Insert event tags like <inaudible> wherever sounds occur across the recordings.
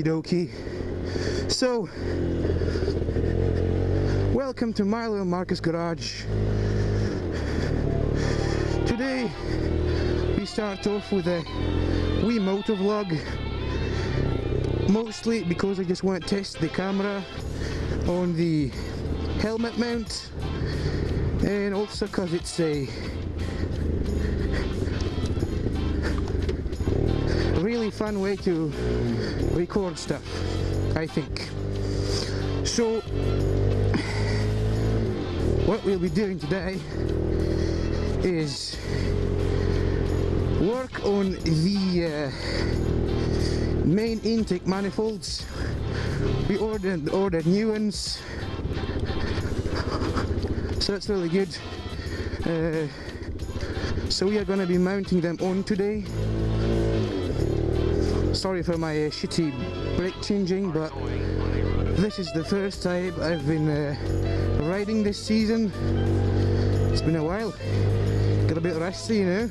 Okie dokie. So, welcome to Milo and Marcus Garage. Today, we start off with a wee motor vlog. Mostly because I just want to test the camera on the helmet mount and also because it's a really fun way to record stuff I think. So what we'll be doing today is work on the uh, main intake manifolds. We ordered ordered new ones. So that's really good. Uh, so we are going to be mounting them on today sorry for my uh, shitty brake changing but this is the first time I've been uh, riding this season. It's been a while. Got a bit rusty you know.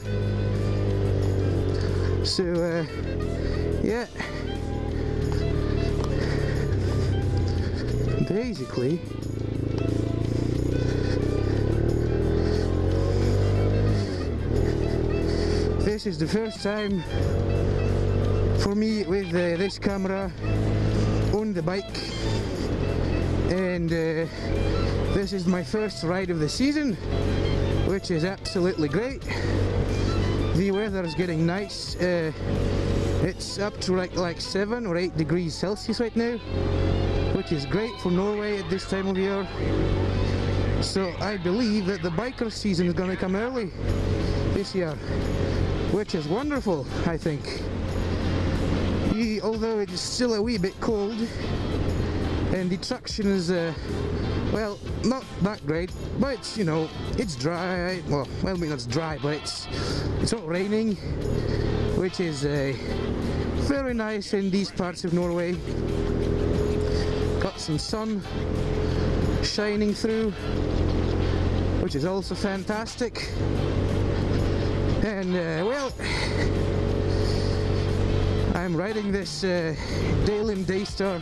So uh, yeah. Basically this is the first time for me with uh, this camera on the bike. And uh, this is my first ride of the season which is absolutely great. The weather is getting nice. Uh, it's up to like like 7 or 8 degrees Celsius right now which is great for Norway at this time of year. So I believe that the biker season is going to come early this year which is wonderful I think although it's still a wee bit cold and the traction is uh, well not that great but it's you know it's dry well well I mean it's dry but it's it's not raining which is uh, very nice in these parts of Norway. Got some sun shining through which is also fantastic. And uh, well I'm riding this uh, Daelim Daystar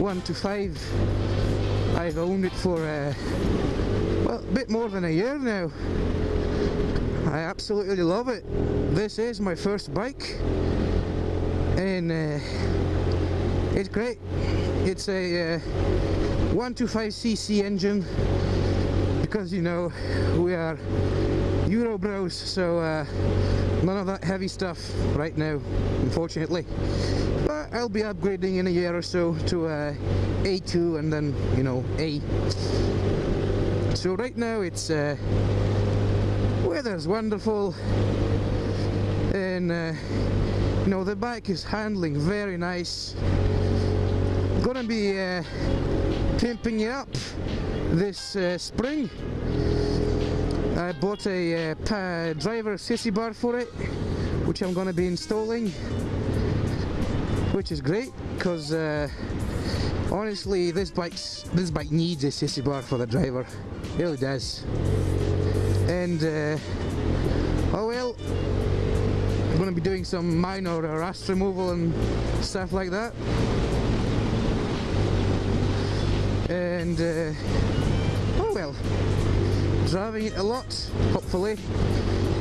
1 to 5 I've owned it for uh, well a bit more than a year now. I absolutely love it. This is my first bike and uh, it's great. It's a uh, 125cc engine because you know we are Euro bros so uh, none of that heavy stuff right now unfortunately. But I'll be upgrading in a year or so to uh, A2 and then you know A. So right now it's uh, weather's wonderful and uh, you know the bike is handling very nice. Gonna be uh, pimping it up this uh, spring I bought a uh, driver sissy bar for it which I'm going to be installing which is great because uh, honestly this bike's this bike needs a sissy bar for the driver. It really does. And uh, oh well I'm going to be doing some minor rust removal and stuff like that. And uh, oh well driving it a lot, hopefully,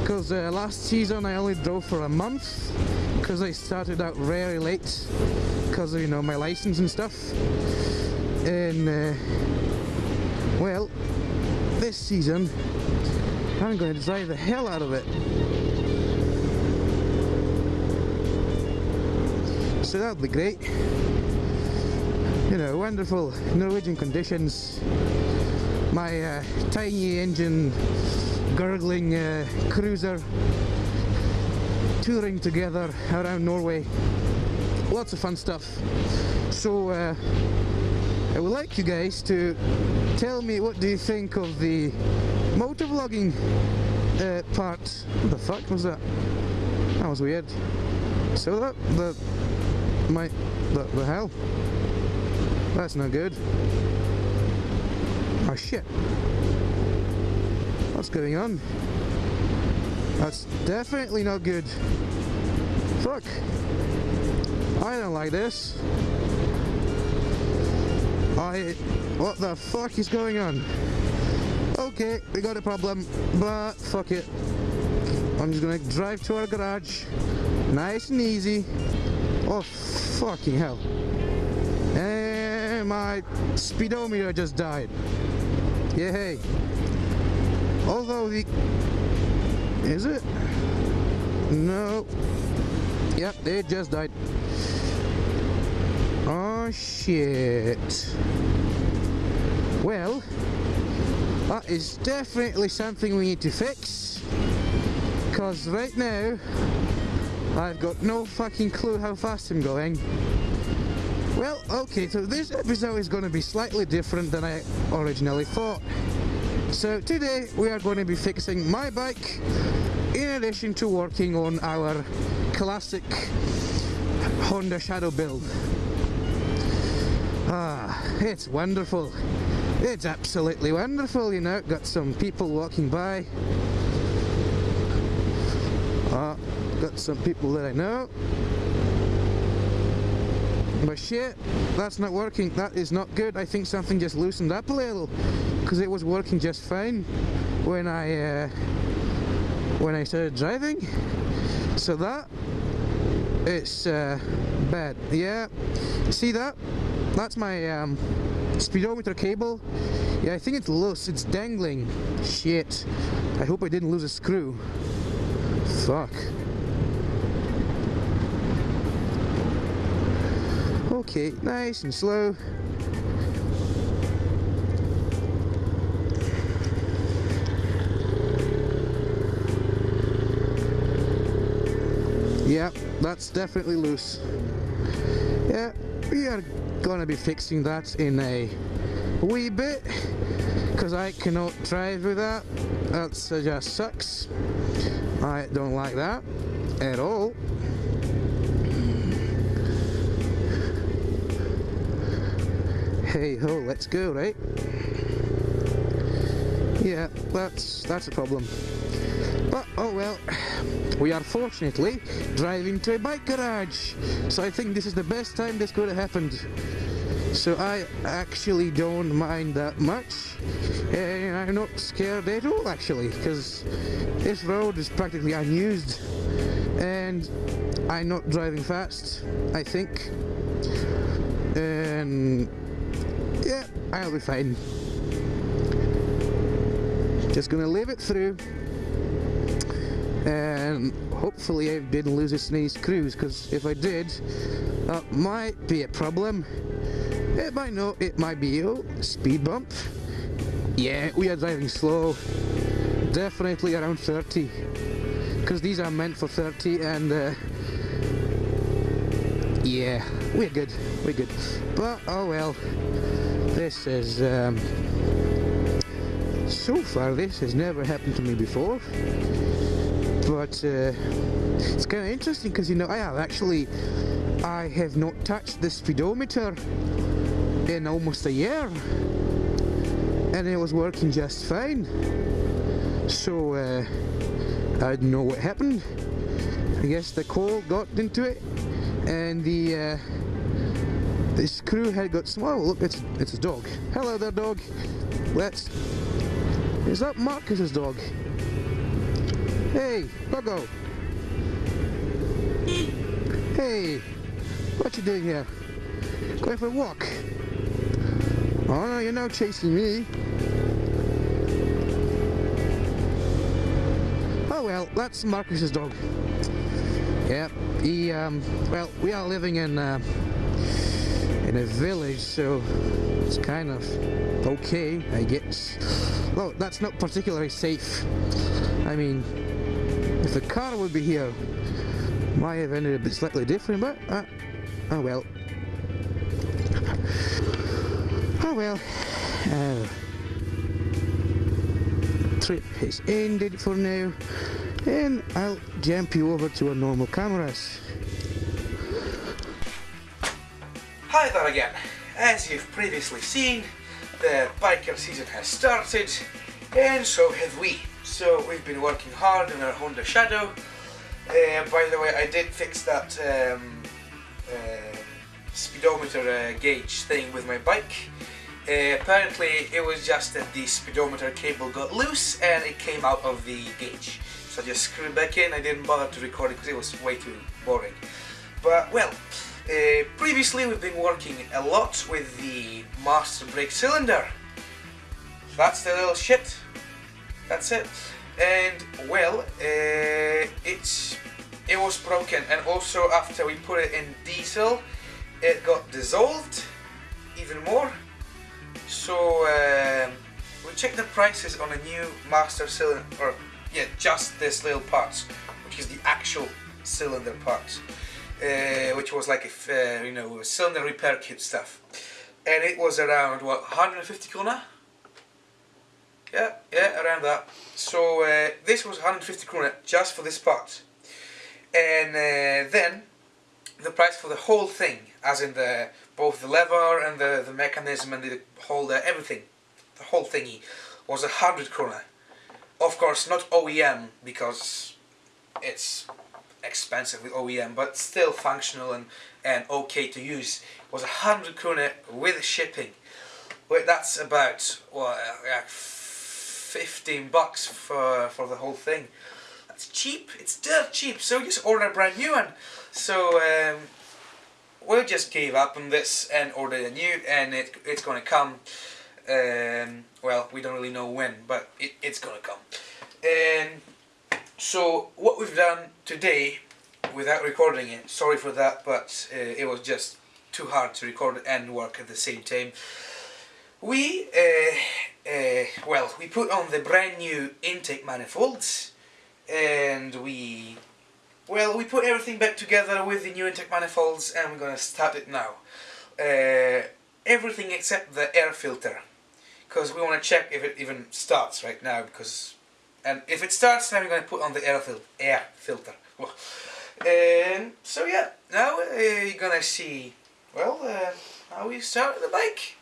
because uh, last season I only drove for a month, because I started out very late, because of, you know, my license and stuff, and, uh, well, this season, I'm going to drive the hell out of it. So that would be great. You know, wonderful Norwegian conditions my uh, tiny engine gurgling uh, cruiser touring together around Norway. Lots of fun stuff. So uh, I would like you guys to tell me what do you think of the motovlogging uh, part? What the fuck was that? That was weird. So that the my the, the hell. That's not good shit. What's going on? That's definitely not good. Fuck. I don't like this. I... What the fuck is going on? Okay, we got a problem, but fuck it. I'm just gonna drive to our garage, nice and easy. Oh, fucking hell. And my speedometer just died. Yay. Although the... Is it? No. Yep, they just died. Oh shit. Well, that is definitely something we need to fix. Because right now, I've got no fucking clue how fast I'm going. Well, okay, so this episode is going to be slightly different than I originally thought. So today we are going to be fixing my bike in addition to working on our classic Honda Shadow build. Ah, it's wonderful. It's absolutely wonderful, you know. Got some people walking by. Ah, got some people that I know. But shit, that's not working. That is not good. I think something just loosened up a little because it was working just fine when I uh, when I started driving. So that it's uh, bad. Yeah, see that? That's my um, speedometer cable. Yeah, I think it's loose. It's dangling. Shit. I hope I didn't lose a screw. Fuck. Nice and slow. Yeah, that's definitely loose. Yeah, we are gonna be fixing that in a wee bit because I cannot drive with that. That uh, just sucks. I don't like that at all. Hey ho, let's go, right? Yeah, that's that's a problem. But oh well, we are fortunately driving to a bike garage, so I think this is the best time this could have happened. So I actually don't mind that much, and I'm not scared at all actually, because this road is practically unused, and I'm not driving fast, I think, and I'll be fine. Just gonna leave it through. And hopefully I didn't lose a sneeze cruise, because if I did, that might be a problem. It might not, it might be a speed bump. Yeah, we are driving slow. Definitely around 30. Because these are meant for 30 and uh, yeah, we're good, we're good. But oh well. This is, um, so far this has never happened to me before. But uh, it's kind of interesting because, you know, I have actually, I have not touched the speedometer in almost a year. And it was working just fine. So, uh, I don't know what happened. I guess the coal got into it and the uh, the screw head got small. Look, it's it's a dog. Hello there, dog. Let's. Is that Marcus's dog? Hey, doggo. Hey, what you doing here? Going for a walk? Oh no, you're not chasing me. Oh well, that's Marcus's dog. Yep, he, um, well, we are living in, uh, in a village, so it's kind of okay, I guess. Well, that's not particularly safe. I mean, if the car would be here, might have ended a bit slightly different, but, uh, oh well. Oh well. Uh, trip has ended for now, and I'll jump you over to our normal cameras. There again. As you've previously seen, the biker season has started, and so have we. So we've been working hard on our Honda Shadow. Uh, by the way, I did fix that um, uh, speedometer uh, gauge thing with my bike. Uh, apparently it was just that the speedometer cable got loose and it came out of the gauge. So I just screwed back in, I didn't bother to record it because it was way too boring. But well, uh, previously we've been working a lot with the master brake cylinder. That's the little shit. That's it. And well, uh, it's it was broken and also after we put it in diesel it got dissolved even more so um, we checked the prices on a new master cylinder or yeah just this little parts which is the actual cylinder parts uh, which was like if uh, you know cylinder repair kit stuff. And it was around what 150 krona yeah yeah around that. So uh, this was 150 krona just for this part. And uh, then the price for the whole thing, as in the both the lever and the, the mechanism and the holder, everything, the whole thingy, was a hundred krona. Of course, not OEM because it's expensive with OEM, but still functional and, and okay to use. It was a hundred krona with shipping. Well, that's about like 15 bucks for for the whole thing. It's cheap. It's dirt cheap. So just order a brand new one. So um, we just gave up on this and ordered a new, and it it's gonna come. Um, well, we don't really know when, but it, it's gonna come. And so what we've done today, without recording it, sorry for that, but uh, it was just too hard to record and work at the same time. We, uh, uh, well, we put on the brand new intake manifolds and we well we put everything back together with the new intake manifolds and we're gonna start it now uh, everything except the air filter because we want to check if it even starts right now because and if it starts then we're going to put on the air, fil air filter and so yeah. Now uh, you're gonna see. Well uh, how we start the bike.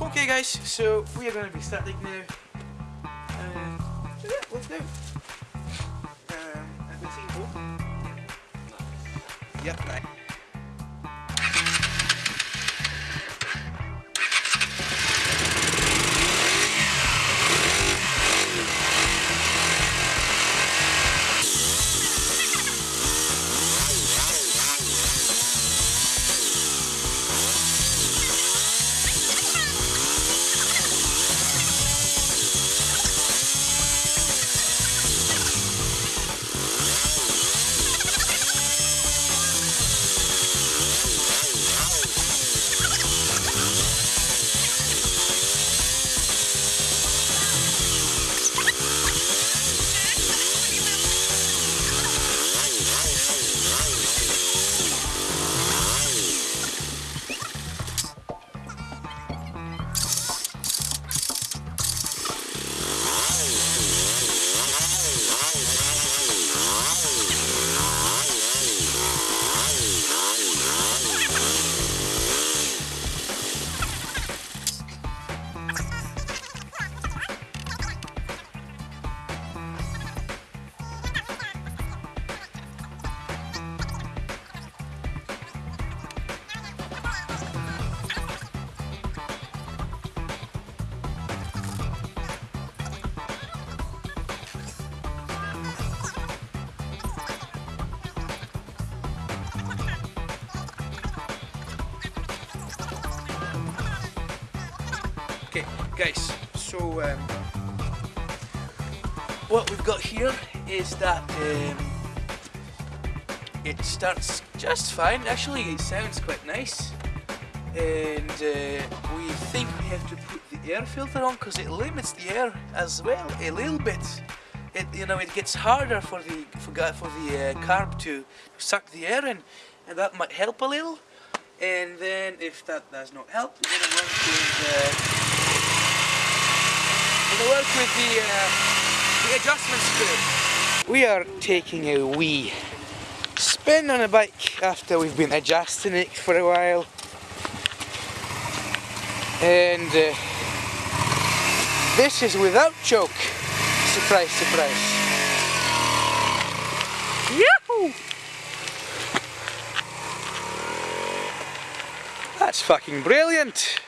Okay guys so we are going to be starting now. Uh, so yeah let's do Yep. Okay, guys, so um, what we've got here is that um, it starts just fine. Actually, it sounds quite nice. And uh, we think we have to put the air filter on because it limits the air as well a little bit. It you know it gets harder for the for, for the uh, carb to suck the air in, and that might help a little. And then if that does not help, we're gonna run with. Uh, gonna work with the, uh, the adjustment screw. We are taking a wee spin on a bike after we've been adjusting it for a while. And uh, this is without choke. Surprise, surprise. Yahoo! That's fucking brilliant.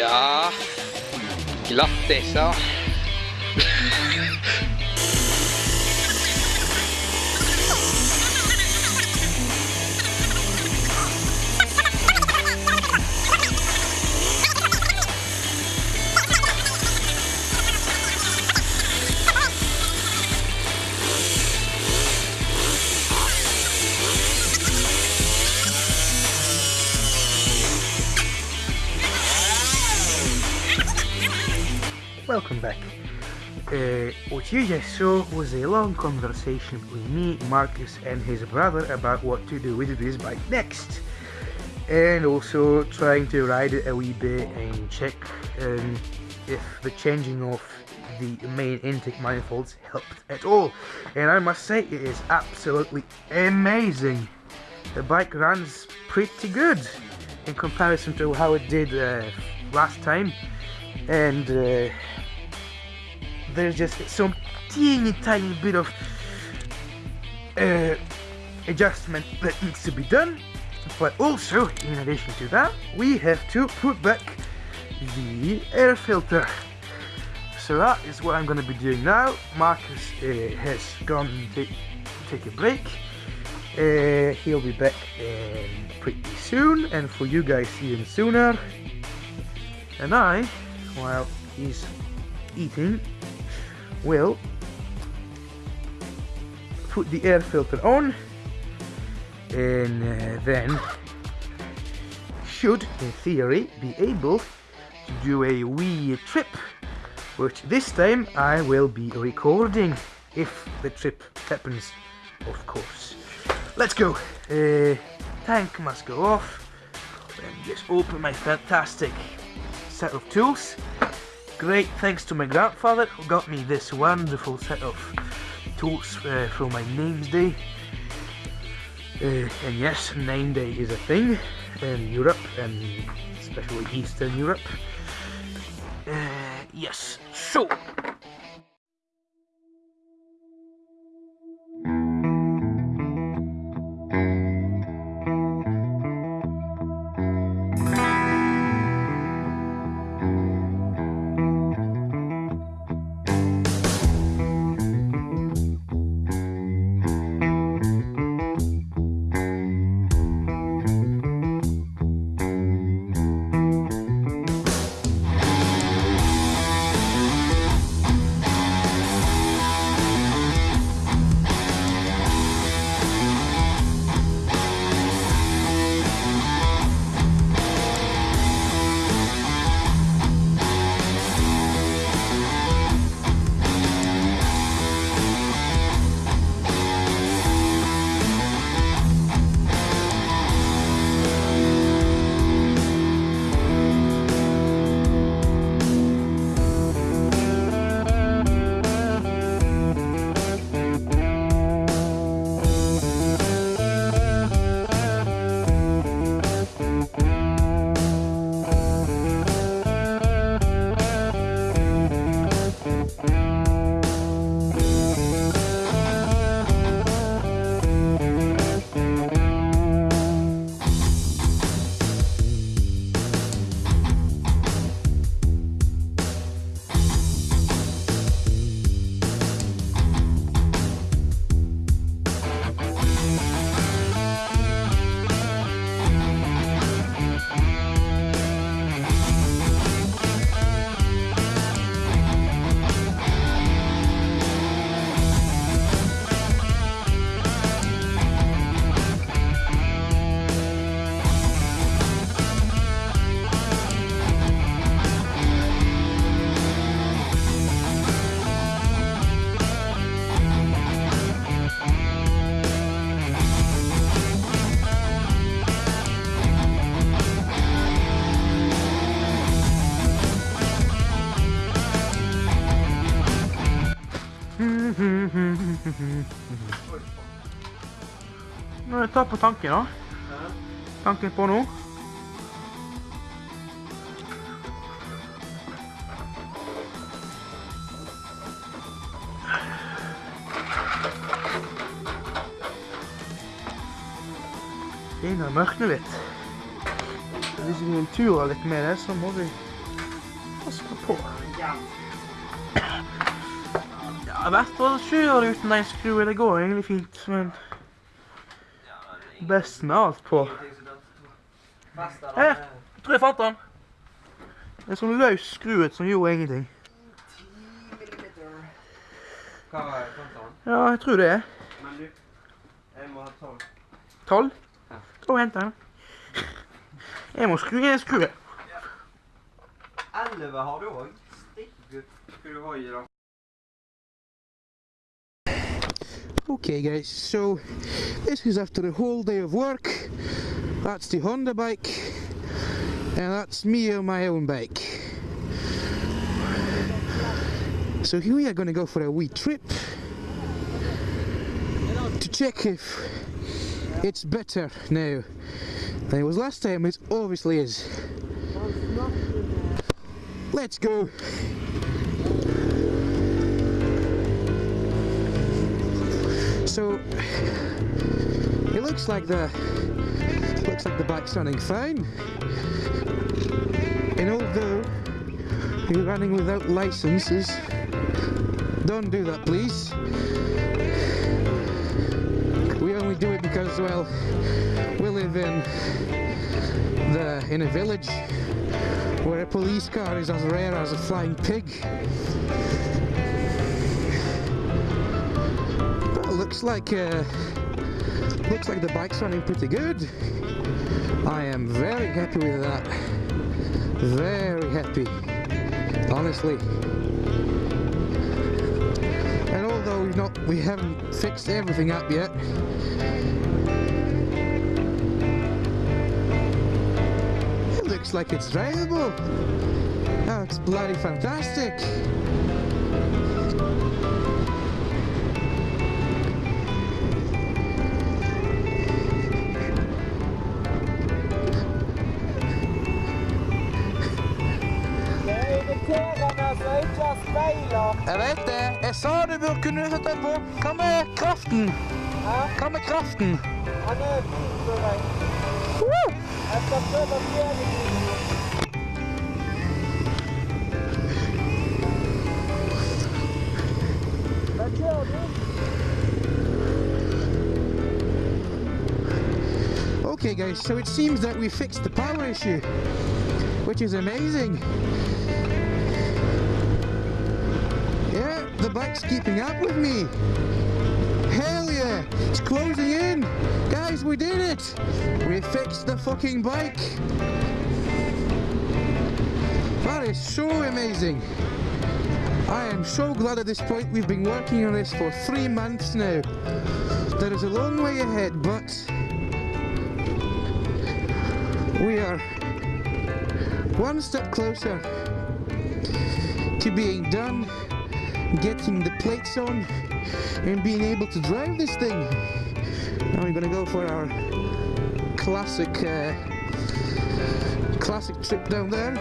Ja, glattis ja. What you just saw was a long conversation with me, Marcus, and his brother about what to do with this bike next. And also trying to ride it a wee bit and check um, if the changing of the main intake manifolds helped at all. And I must say, it is absolutely amazing. The bike runs pretty good in comparison to how it did uh, last time. And uh, there's just some teeny tiny bit of uh, adjustment that needs to be done. But also in addition to that we have to put back the air filter. So that is what I'm going to be doing now. Marcus uh, has gone to take a break. Uh, he'll be back um, pretty soon. And for you guys even sooner. And I while he's eating will put the air filter on and uh, then should in theory be able to do a wee trip which this time I will be recording if the trip happens of course. Let's go. Uh, tank must go off. And just open my fantastic set of tools Great thanks to my grandfather who got me this wonderful set of tools uh, for my name's day. Uh, and yes, name day is a thing in Europe and especially Eastern Europe. Uh, yes, so Er ta på tanken, da. Tanken på nå. Begynner å mørkne litt. hvis vi vil ture litt med det, så må vi passe på. Ja, hvert fall kjøre uten en skrue. Det går egentlig fint, men best med alt på. Her! Jeg tror jeg fant den. En sånn løs skruet som gjorde ingenting. Hva var? Ja, jeg tror det er. Men du, jeg må ha tolv. Tolv? Gå og hent den. Jeg må skru i en skrue. Elleve har du òg. Stikkgutt. Skal du ha i da? Okay guys, so this is after a whole day of work. That's the Honda bike, and that's me on my own bike. So here we are going to go for a wee trip to check if it's better now than it was last time. It obviously is. Let's go. So it looks like the looks like the bike's running fine. And although you're running without licenses, don't do that please. We only do it because well we live in the in a village where a police car is as rare as a flying pig. Looks like uh, looks like the bike's running pretty good. I am very happy with that. Very happy. Honestly. And although we've not we haven't fixed everything up yet. It looks like it's drivable. That's bloody fantastic. Kunne sette på. Hva med kraften? Hva med kraften? Han er fin på vei. Woo! Jeg skal prøve å fjerne den. Hva kjører du? Okay guys, so it seems that we fixed the power issue, which is amazing. Bike's keeping up with me. Hell yeah, it's closing in. Guys, we did it. We fixed the fucking bike. That is so amazing. I am so glad at this point we've been working on this for three months now. There is a long way ahead, but we are one step closer to being done, getting the plates on, and being able to drive this thing. Now we're gonna go for our classic, uh, classic trip down there.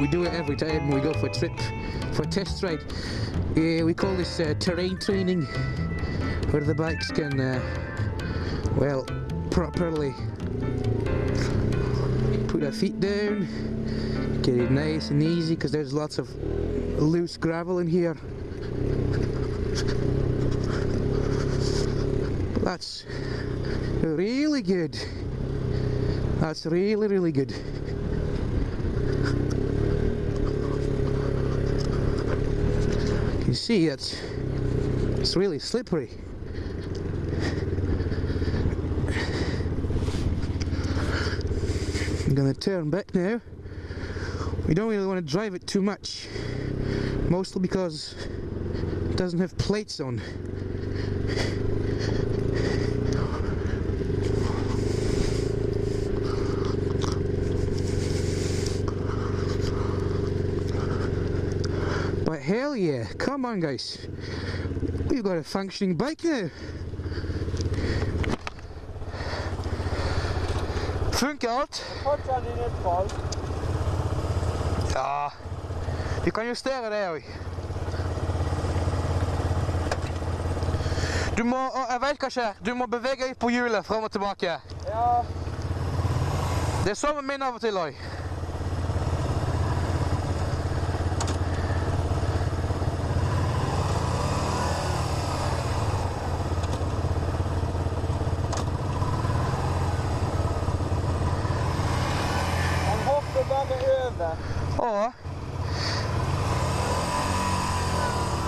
We do it every time we go for a trip, for a test ride. Yeah, we call this uh, terrain training where the bikes can, uh, well, properly put their feet down, get it nice and easy because there's lots of loose gravel in here. That's really good. That's really, really good. You see it's, it's really slippery. Gonna turn back now. We don't really want to drive it too much, mostly because it doesn't have plates on. But hell yeah, come on guys. We've got a functioning bike now. Funkar alt? Fortsatt i nedfall. Ja, vi kan justere det òg. Du må, jeg vet hva skjer. Du må bevege deg på hjulet frem og tilbake. Ja, Det er sånn med min av og til òg. han hopper bare over. Å.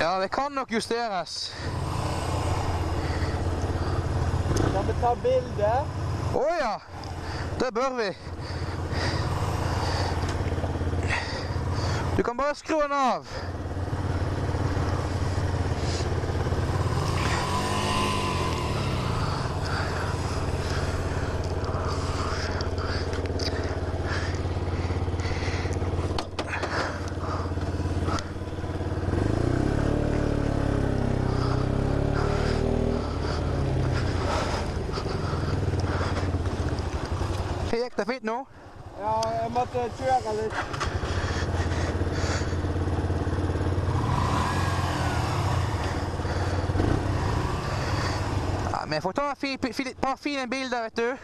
Ja, det kan nok justeres. Kan vi ta bilde? Å ja. Det bør vi. Du kan bare skru den av. Gikk det fint nå? Ja, jeg måtte kjøre litt. Ja, jeg får ta et par fine bilder, vet du.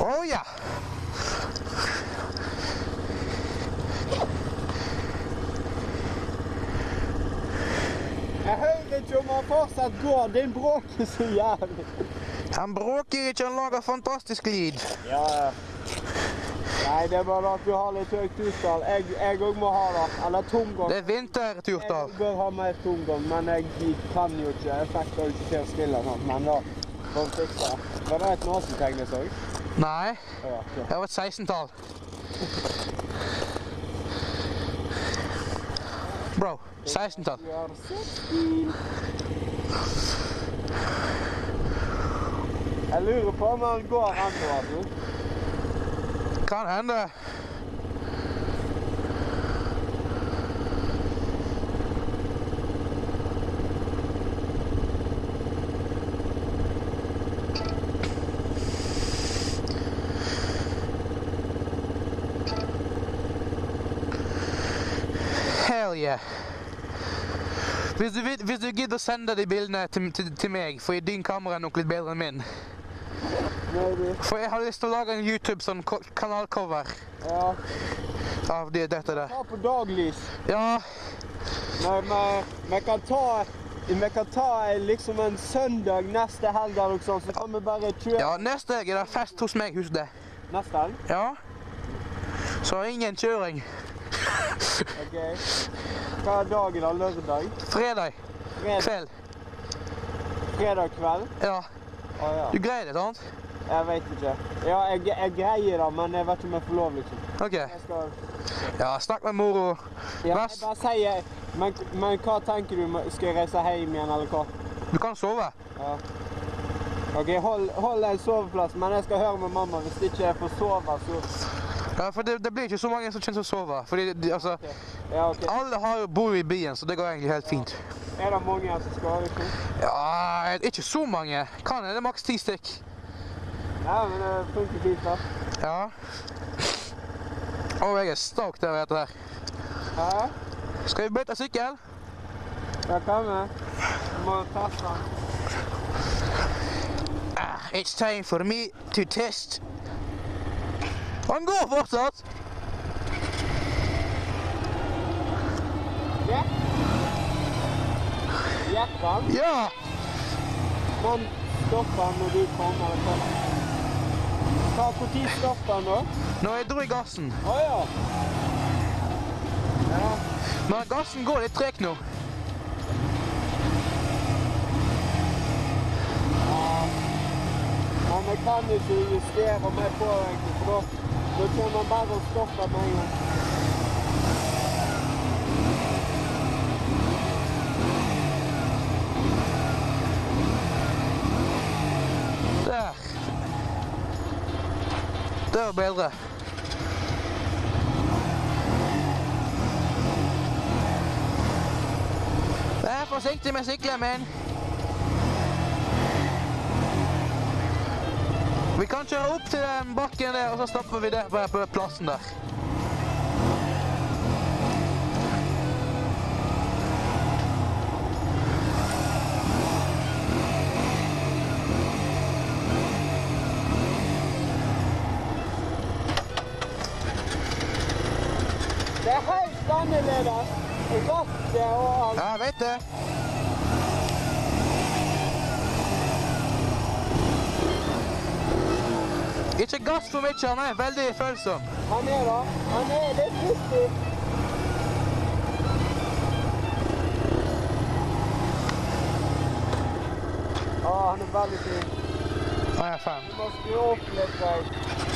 Å ja. Jeg hører ikke om han Den bråker <laughs> så jævlig. Han bråker ikke, han lager fantastisk lyd. Ja, ja. Nei, det er bare at du har litt høyt turtall. Jeg, òg må ha det. Eller tomgang. Det er vinterturtall. Jeg bør ha mer tomgang, men jeg kan jo ikke. Jeg fikk det ikke til å spille sånn. Men da får vi fikse det. Var det et nasentegnes så? Nei, det var et 16-tall. Bro, 16-tall. Jeg lurer på om han går altså. Kan hende. Hell yeah. Hvis du, hvis du gidder å sende de bildene til, til, til meg, for din kamera er nok litt bedre enn min. Maybe. For jeg har lyst til å lage en YouTube sånn kanalcover Ja. av det, dette der. Ta på daglys. Ja, vi kan ta vi kan ta liksom en søndag neste helg eller noe sånt, så kan vi bare kjøre ja neste helg er det fest hos meg, husk det. neste helg. Ja. Så ingen kjøring. Ok. Hva er dagen da? Lørdag? Fredag Fredag, kveld. fredag kveld? Ja, Å ja. du greier det, sant? Jeg vet ikke. Ja, jeg, jeg greier det, men jeg vet ikke om jeg får lov, liksom. Ok. Skal Ja, snakk med moro. Ja, jeg bare sier men, men hva tenker du? Skal jeg reise hjem igjen, eller hva? Du kan sove. Ja. OK, hold, hold en soveplass, men jeg skal høre med mamma. Hvis ikke jeg får sove, så Ja, for det, det blir ikke så mange som kommer til å sove. Fordi, de, altså, Ja, okay. alle har bor i byen, så det går egentlig helt fint. Er det mange som skal? Ikke? Ja, ikke så mange. Kan hende maks ti stykk. Ja, men det funker fint, da. Ja. Å, jeg er stoked over dette her. Hæ? Skal vi bytte sykkel? Ja, kan? Vi må teste den. Ah, it's time for me to test. Van Gogh wordt dat? Ja? Ja, van? Ja. Van stoppen moet ik van maken. Kan goed die dan hoor? Neue gassen. Oh ja. Ja. Maar gassen goh, het trekt nog. Maar man kan niet, dus justeren met voorwerking Porque não dava o sol Daar. Zo, beelden. Ja, voorzichtig met cyclen, man. Vi kan kjøre opp til den bakken der, og så stopper vi der på, plassen der. Det er helt annerledes. Rattet og alt. Ja, jeg vet det. Ikke gass for mye, han er veldig følsom. Han er da. Han er litt pussig. Å, han er veldig fin. Han er fem. Du må skru opp litt. Geir.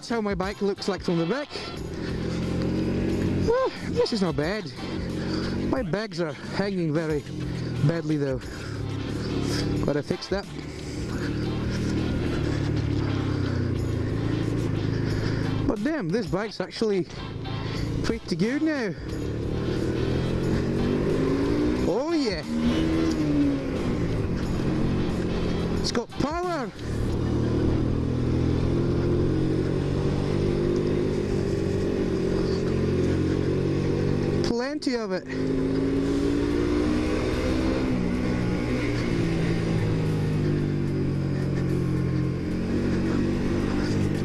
That's how my bike looks like from the back. This is not bad. My bags are hanging very badly though. Gotta fix that. But damn, this bike's actually pretty good now. Oh yeah. It's got power. Plenty of it.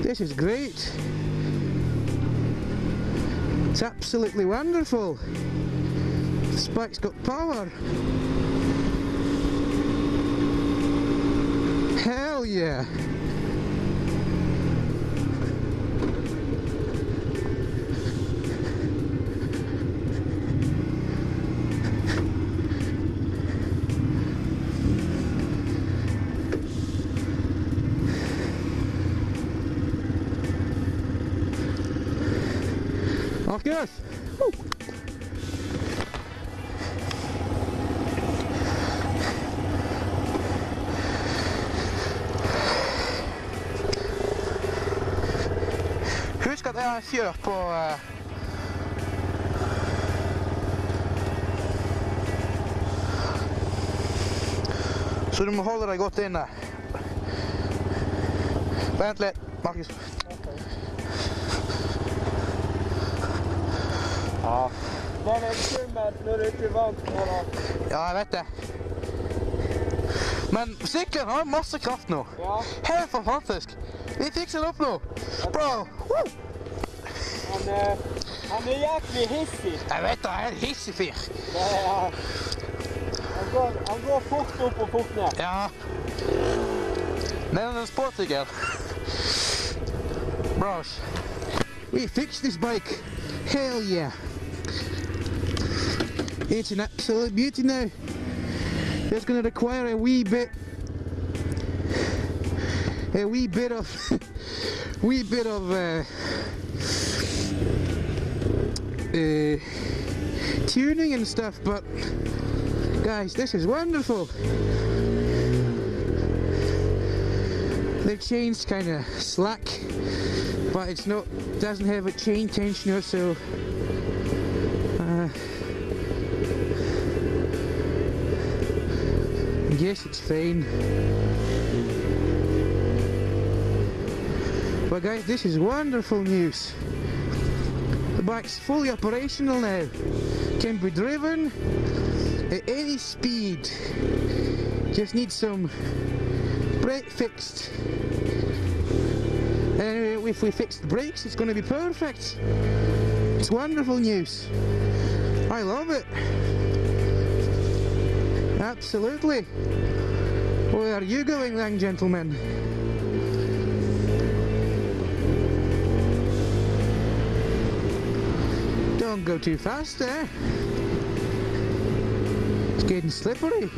This is great. It's absolutely wonderful. This bike's got power. Hell yeah. Goes. Woo. Husk at jeg fjør på eh, Så du må holde deg godt inne. Vent litt, Markus. Det er skummelt når du ikke er vant på det. Ja, jeg vet det. Men sykkelen har masse kraft nå. Ja, Helt fantastisk. Vi fikser det opp nå. Bro. Woo. han, er- han er jæklig hissig. Jeg vet det, jeg er en hissig fyr. Han, går, han går fort opp og fort ned. Ja. Men en sportsykkel. Bros. We fixed this bike. Hell yeah. It's an absolute beauty now. It's going to require a wee bit, a wee bit of, <laughs> wee bit of, uh, uh, tuning and stuff. But guys, this is wonderful. The chain's kind of slack, but it's not doesn't have a chain tensioner, so Guess it's fine. But guys, this is wonderful news. The bike's fully operational now. Can be driven at any speed. Just need some brake fixed. And if we fix the brakes, it's going to be perfect. It's wonderful news. I love it. Absolutely. Where are you going, young gentlemen? Don't go too fast there. It's getting slippery.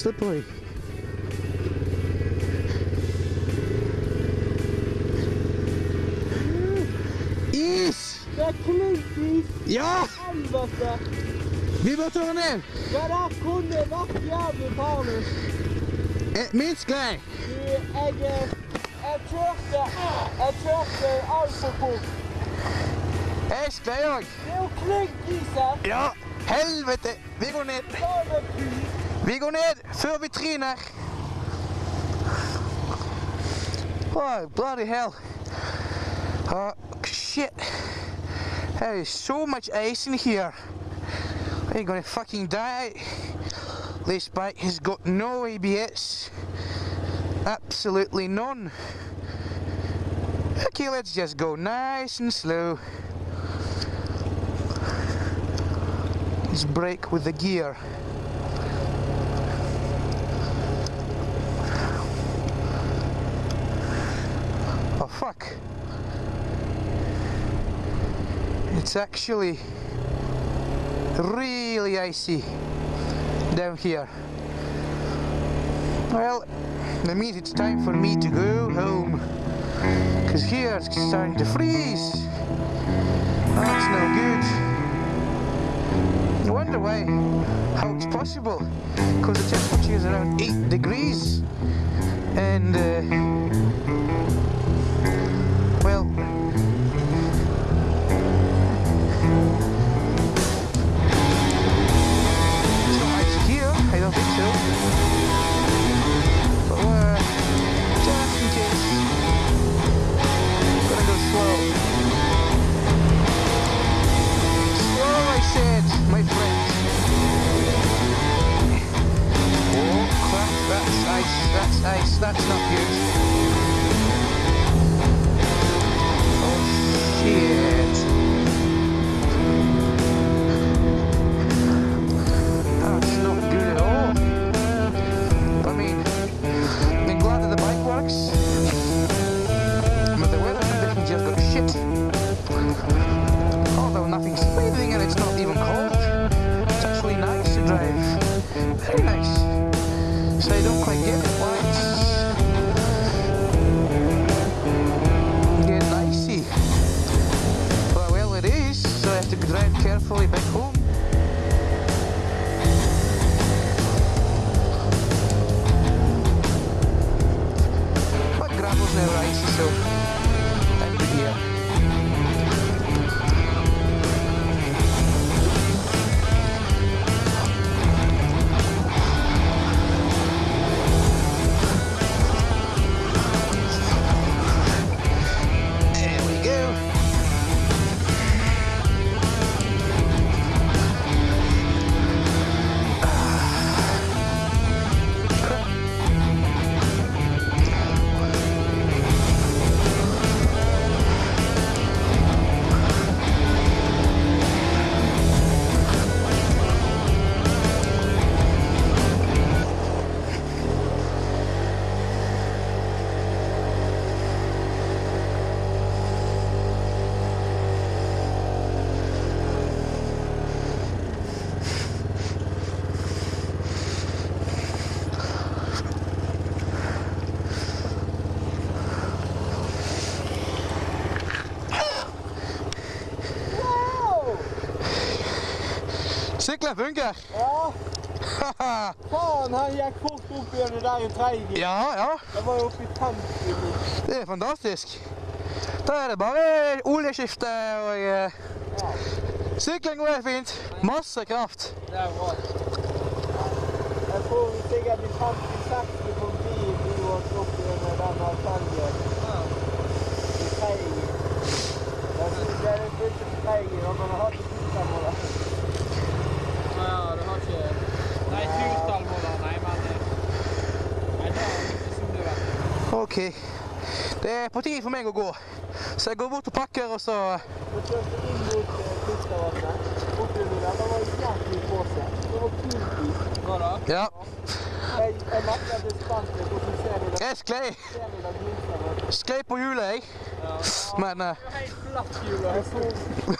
Slippery. Is! Det klinkis! Ja! Helvete! Vi må ta ner! Ja, det her kunne vært jævlig farlig. Eh, Minst! Du, jeg, jeg kjørte Jeg kjørte altfor fort. Jeg sklei òg. Det er jo klinkis her. Ja! Helvete! Vi går ned. Vi går ned før vi tryner. Oh, bloody hell. Oh, shit. There is so much ice in here. We're gonna fucking die? This bike has got no ABS. Absolutely none. Okay, let's just go nice and slow. Let's brake with the gear. Oh fuck. It's actually really icy down here. Well, that means it's time for me to go home. Because here it's starting to freeze. That's no good. I wonder why, how it's possible. Because the temperature is around 8 degrees. And, uh, well, ice, that's ice, that's not good. But gravel's never Sykkelen funker. Ja, <laughs> faen, han gikk fort opp igjen det der i treigen. ja, ja. Det var jo oppe i 50 mil. Det er fantastisk. Da er det bare oljeskifte og uh, Ja, Sykling går helt fint. Masse kraft. det er bra. Jeg får sikkert i 50-60 på bil vi var opp igjen med denne felgen. I treigen. Det er litt treigen, og man har hatt det fint med det. Du har ikke Nei, turtallmåler, nei, men Nei, det har ikke som vet. Ok. Det er på tide for meg å gå. Så jeg går bort og pakker, og så Vi kjørte inn mot eh, Kustavatnet. Oppunder der, det var jævlig pose. Det var kult. Hva da? Ja. Jeg, jeg merker at det er spent litt, hvordan ser det? Jeg sklei. Sklei på hjulet, jeg. Men uh, Helt flatt hjul.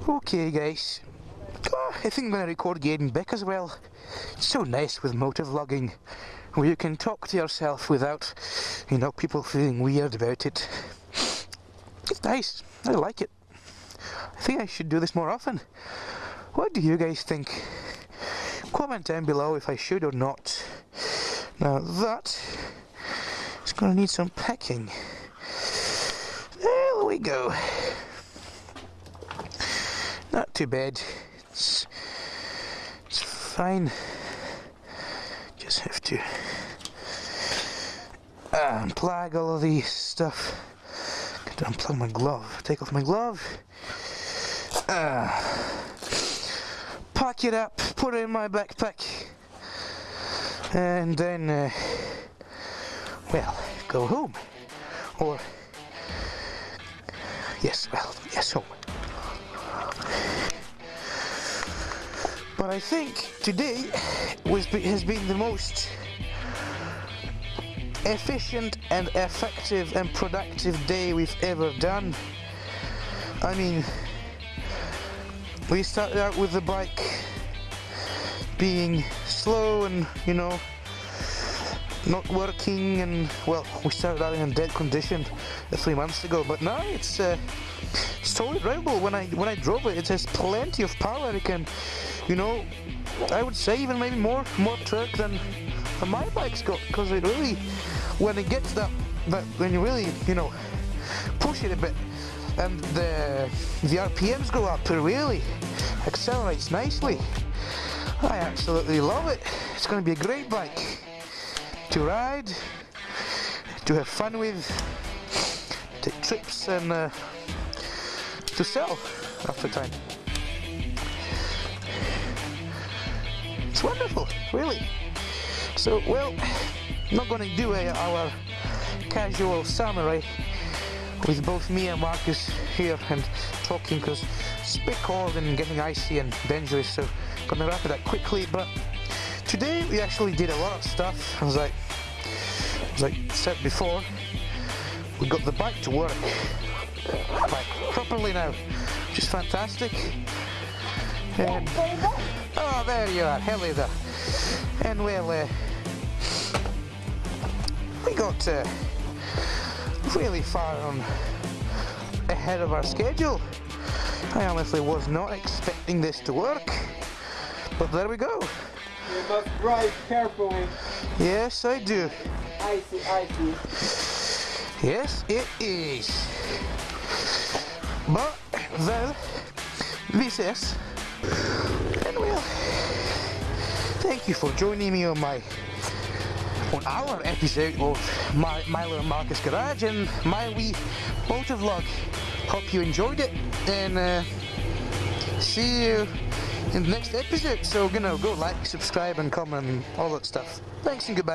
Jeg får OK, guys. Ah, I think I'm going to record Gaiden Beck as well. It's so nice with motovlogging, where you can talk to yourself without, you know, people feeling weird about it. It's nice. I like it. I think I should do this more often. What do you guys think? Comment down below if I should or not. Now that is going to need some packing. There we go. Not too bad. It's, it's fine. Just have to uh, unplug all of the stuff. Got to unplug my glove. Take off my glove. Uh, pack it up, put it in my backpack, and then, uh, well, go home. Or, yes, well, yes, home. But I think today was has been the most efficient and effective and productive day we've ever done. I mean, we started out with the bike being slow and, you know, not working and, well, we started out in a dead condition three months ago, but now it's, uh, it's totally drivable. When I, when I drove it, it has plenty of power. It can, you know, I would say even maybe more, more torque than my bike's got, because it really, when it gets that, that, when you really, you know, push it a bit, and the the RPMs go up, it really accelerates nicely. I absolutely love it. It's going to be a great bike to ride, to have fun with, take trips and uh, to sell after time. It's wonderful, really. So, well, not going to do our casual summary with both me and Marcus here and talking because it's a bit cold and getting icy and dangerous so gonna wrap it up quickly but today we actually did a lot of stuff as I, as I said before. We got the bike to work like properly now which is fantastic. And, oh there you are hello there and well uh, we got uh, really far on ahead of our schedule. I honestly was not expecting this to work, but there we go. You must drive carefully. Yes, I do. Icy, icy. Yes, it is. But, well, this is, well, thank you for joining me on my on our episode of my Milo and Marcus Garage and my wee motor vlog. Hope you enjoyed it and uh, see you in the next episode. So, know, go like, subscribe and comment and all that stuff. Thanks and goodbye.